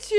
gente!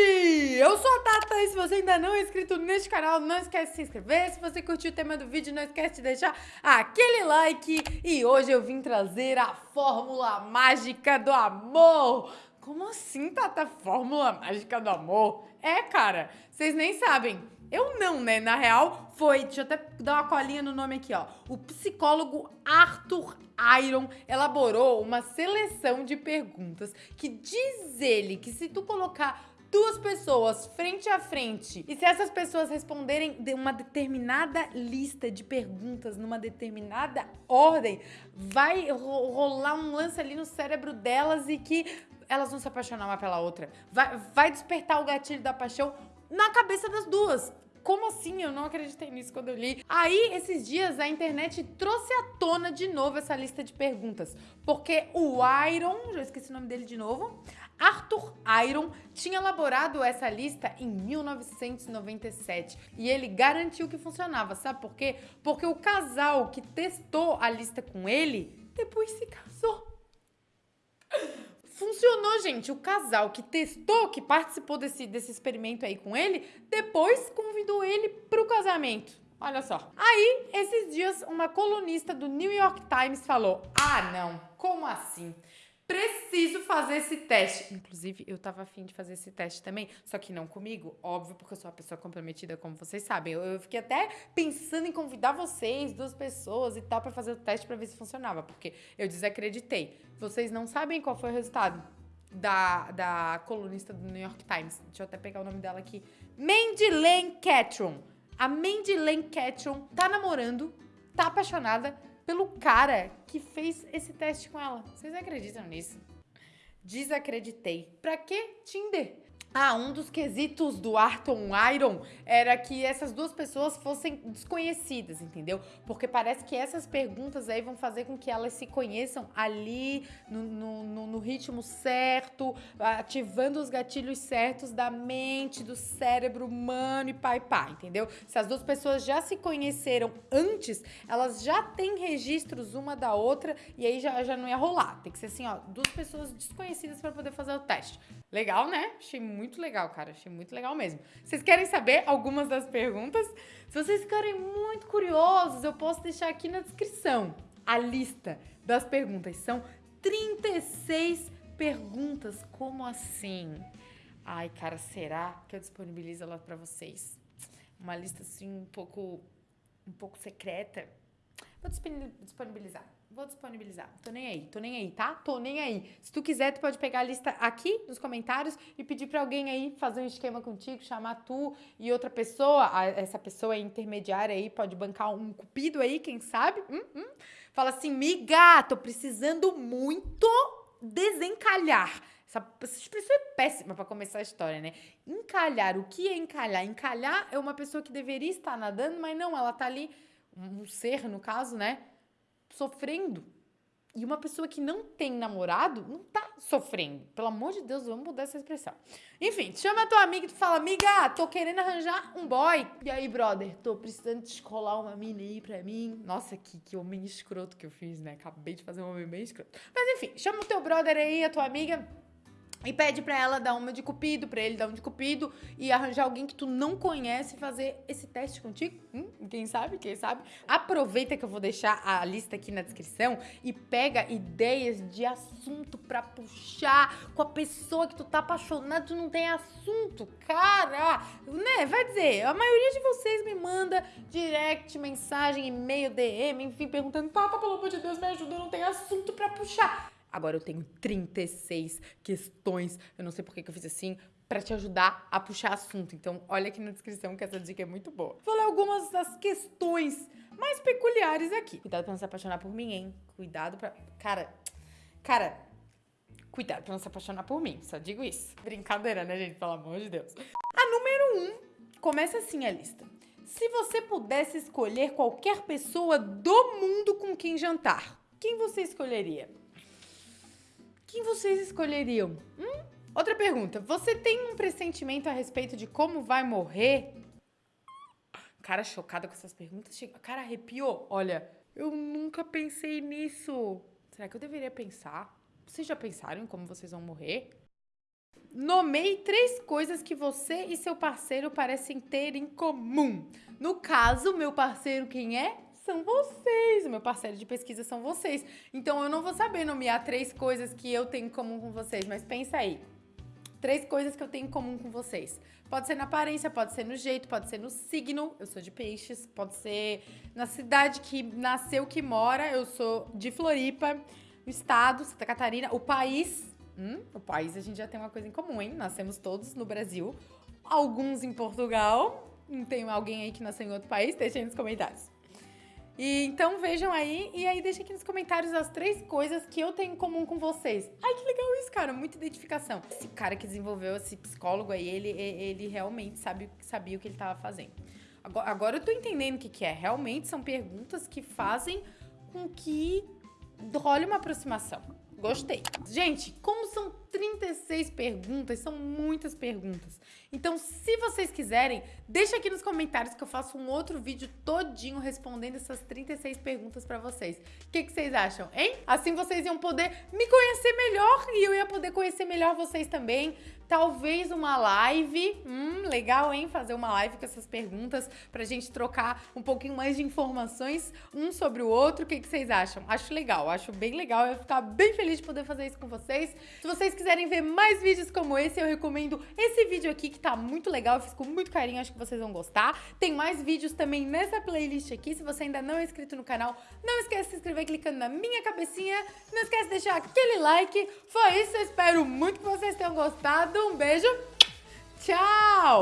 Eu sou a Tata e se você ainda não é inscrito neste canal, não esquece de se inscrever. Se você curtiu o tema do vídeo, não esquece de deixar aquele like. E hoje eu vim trazer a fórmula mágica do amor. Como assim, Tata? Fórmula mágica do amor? É, cara, vocês nem sabem. Eu não, né? Na real, foi. Deixa eu até dar uma colinha no nome aqui, ó. O psicólogo Arthur Iron elaborou uma seleção de perguntas que diz ele que se tu colocar duas pessoas frente a frente e se essas pessoas responderem de uma determinada lista de perguntas numa determinada ordem, vai rolar um lance ali no cérebro delas e que elas vão se apaixonar uma pela outra. Vai, vai despertar o gatilho da paixão na cabeça das duas. Como assim? Eu não acreditei nisso quando eu li. Aí, esses dias, a internet trouxe à tona de novo essa lista de perguntas. Porque o Iron, já esqueci o nome dele de novo, Arthur Iron tinha elaborado essa lista em 1997 e ele garantiu que funcionava. Sabe por quê? Porque o casal que testou a lista com ele depois se casou. Funcionou, gente. O casal que testou, que participou desse, desse experimento aí com ele, depois convidou ele pro casamento. Olha só. Aí, esses dias, uma colunista do New York Times falou: Ah, não, como assim? Preciso fazer esse teste. Inclusive, eu tava afim de fazer esse teste também, só que não comigo, óbvio, porque eu sou uma pessoa comprometida, como vocês sabem. Eu, eu fiquei até pensando em convidar vocês, duas pessoas e tal, para fazer o teste para ver se funcionava, porque eu desacreditei. Vocês não sabem qual foi o resultado da, da colunista do New York Times. Deixa eu até pegar o nome dela aqui. Mandy Lane Catron. A Mandy Lane Catron tá namorando, tá apaixonada pelo cara que fez esse teste com ela. Vocês acreditam nisso? Desacreditei. Pra que Tinder? Ah, um dos quesitos do Arton Iron era que essas duas pessoas fossem desconhecidas, entendeu? Porque parece que essas perguntas aí vão fazer com que elas se conheçam ali, no, no, no ritmo certo, ativando os gatilhos certos da mente, do cérebro humano e pai pai, entendeu? Se as duas pessoas já se conheceram antes, elas já têm registros uma da outra e aí já, já não ia rolar. Tem que ser assim, ó, duas pessoas desconhecidas para poder fazer o teste. Legal, né? Achei muito legal, cara. Achei muito legal mesmo. Vocês querem saber algumas das perguntas? Se vocês ficarem muito curiosos, eu posso deixar aqui na descrição a lista das perguntas. São 36 perguntas. Como assim? Ai, cara, será que eu disponibilizo ela para vocês? Uma lista assim um pouco um pouco secreta. Vou disponibilizar. Vou disponibilizar. Tô nem aí, tô nem aí, tá? Tô nem aí. Se tu quiser, tu pode pegar a lista aqui nos comentários e pedir pra alguém aí fazer um esquema contigo, chamar tu e outra pessoa, essa pessoa intermediária aí, pode bancar um cupido aí, quem sabe? Hum, hum. Fala assim, miga, tô precisando muito desencalhar. Essa, essa expressão é péssima para começar a história, né? Encalhar. O que é encalhar? Encalhar é uma pessoa que deveria estar nadando, mas não, ela tá ali, um ser no caso, né? Sofrendo. E uma pessoa que não tem namorado não tá sofrendo. Pelo amor de Deus, vamos mudar essa expressão. Enfim, chama a tua amiga e tu fala, amiga, tô querendo arranjar um boy. E aí, brother, tô precisando descolar uma mina aí pra mim. Nossa, que, que homem escroto que eu fiz, né? Acabei de fazer um homem bem escroto. Mas enfim, chama o teu brother aí, a tua amiga e pede pra ela dar uma de cupido, pra ele dar uma de cupido e arranjar alguém que tu não conhece fazer esse teste contigo. Hum, quem sabe, quem sabe. Aproveita que eu vou deixar a lista aqui na descrição e pega ideias de assunto pra puxar com a pessoa que tu tá apaixonado, tu não tem assunto. Cara, né, vai dizer, a maioria de vocês me manda direct, mensagem, e-mail, DM, enfim, perguntando, Tata, pelo amor de Deus, me ajuda, eu não tenho assunto pra puxar. Agora eu tenho 36 questões, eu não sei por que, eu fiz assim, para te ajudar a puxar assunto. Então, olha aqui na descrição que essa dica é muito boa. Vou ler algumas das questões mais peculiares aqui. Cuidado pra não se apaixonar por mim, hein? Cuidado pra... Cara, cara, cuidado pra não se apaixonar por mim, só digo isso. Brincadeira, né, gente? Pelo amor de Deus. A número 1, um, começa assim a lista. Se você pudesse escolher qualquer pessoa do mundo com quem jantar, quem você escolheria? Quem vocês escolheriam? Hum? Outra pergunta. Você tem um pressentimento a respeito de como vai morrer? Cara chocada com essas perguntas. Cara arrepiou. Olha, eu nunca pensei nisso. Será que eu deveria pensar? Vocês já pensaram em como vocês vão morrer? Nomeie três coisas que você e seu parceiro parecem ter em comum. No caso, meu parceiro quem é? São vocês. Meu parceiro de pesquisa são vocês. Então eu não vou saber nomear três coisas que eu tenho em comum com vocês, mas pensa aí. Três coisas que eu tenho em comum com vocês. Pode ser na aparência, pode ser no jeito, pode ser no signo. Eu sou de peixes. Pode ser na cidade que nasceu, que mora. Eu sou de Floripa. O estado, Santa Catarina. O país. Hum, o país a gente já tem uma coisa em comum, hein? Nascemos todos no Brasil. Alguns em Portugal. Tem alguém aí que nasceu em outro país? Deixa aí nos comentários. E então vejam aí, e aí deixa aqui nos comentários as três coisas que eu tenho em comum com vocês. Ai, que legal isso, cara, muita identificação. Esse cara que desenvolveu esse psicólogo aí, ele, ele realmente sabe, sabia o que ele estava fazendo. Agora, agora eu tô entendendo o que, que é. Realmente são perguntas que fazem com que role uma aproximação. Gostei. Gente, como são 36 perguntas, são muitas perguntas. Então, se vocês quiserem, deixa aqui nos comentários que eu faço um outro vídeo todinho respondendo essas 36 perguntas pra vocês. O que, que vocês acham, hein? Assim vocês iam poder me conhecer melhor e eu ia poder conhecer melhor vocês também. Talvez uma live. Hum, legal, hein? Fazer uma live com essas perguntas pra gente trocar um pouquinho mais de informações um sobre o outro. O que, que vocês acham? Acho legal, acho bem legal. Eu ia ficar bem feliz de poder fazer isso com vocês. Se vocês quiserem ver mais vídeos como esse, eu recomendo esse vídeo aqui que tá muito legal. Eu fiz com muito carinho, acho que vocês vão gostar. Tem mais vídeos também nessa playlist aqui. Se você ainda não é inscrito no canal, não esquece de se inscrever clicando na minha cabecinha. Não esquece de deixar aquele like. Foi isso, eu espero muito que vocês tenham gostado. Um beijo, tchau!